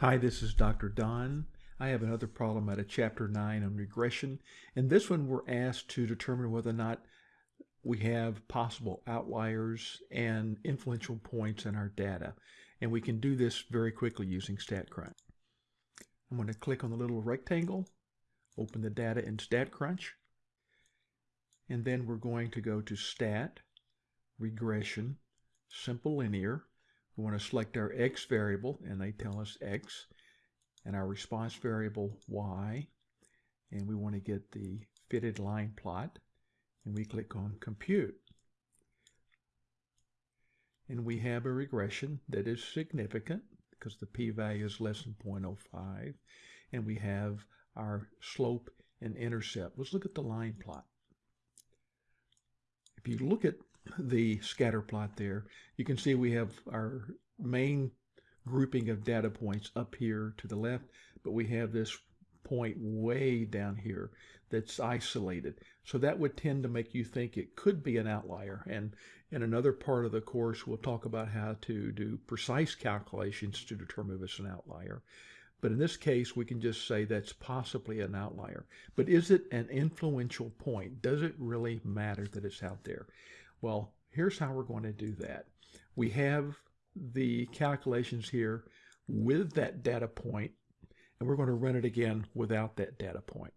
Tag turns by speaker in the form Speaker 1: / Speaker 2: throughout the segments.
Speaker 1: Hi, this is Dr. Don. I have another problem out of Chapter 9 on regression. In this one, we're asked to determine whether or not we have possible outliers and influential points in our data. And we can do this very quickly using StatCrunch. I'm going to click on the little rectangle, open the data in StatCrunch, and then we're going to go to Stat, Regression, Simple Linear, we want to select our x variable, and they tell us x, and our response variable y, and we want to get the fitted line plot, and we click on Compute. And we have a regression that is significant because the p-value is less than 0.05, and we have our slope and intercept. Let's look at the line plot. If you look at the scatter plot there, you can see we have our main grouping of data points up here to the left, but we have this point way down here that's isolated. So that would tend to make you think it could be an outlier. And in another part of the course, we'll talk about how to do precise calculations to determine if it's an outlier. But in this case, we can just say that's possibly an outlier. But is it an influential point? Does it really matter that it's out there? Well, here's how we're going to do that. We have the calculations here with that data point, and we're going to run it again without that data point.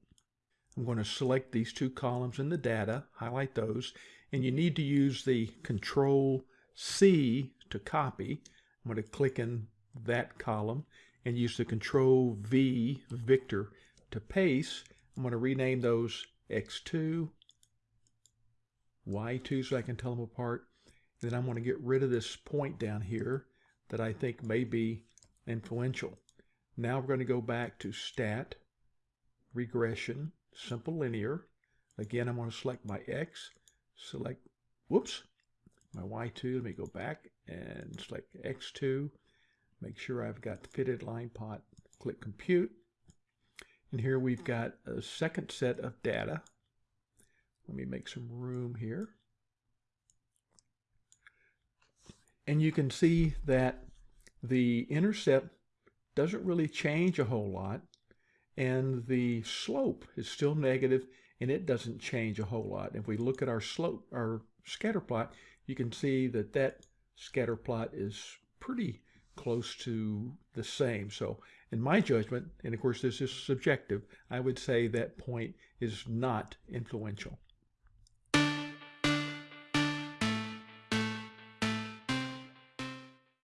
Speaker 1: I'm going to select these two columns in the data, highlight those, and you need to use the Control C to copy. I'm going to click in that column and use the Control V, Victor, to paste. I'm going to rename those X2 y2 so I can tell them apart. Then I'm going to get rid of this point down here that I think may be influential. Now we're going to go back to stat, regression, simple linear. Again, I'm going to select my x, select, whoops, my y2. Let me go back and select x2. Make sure I've got the fitted line plot. Click compute. And here we've got a second set of data. Let me make some room here. And you can see that the intercept doesn't really change a whole lot. And the slope is still negative and it doesn't change a whole lot. If we look at our slope, our scatter plot, you can see that that scatter plot is pretty close to the same. So in my judgment, and of course this is subjective, I would say that point is not influential.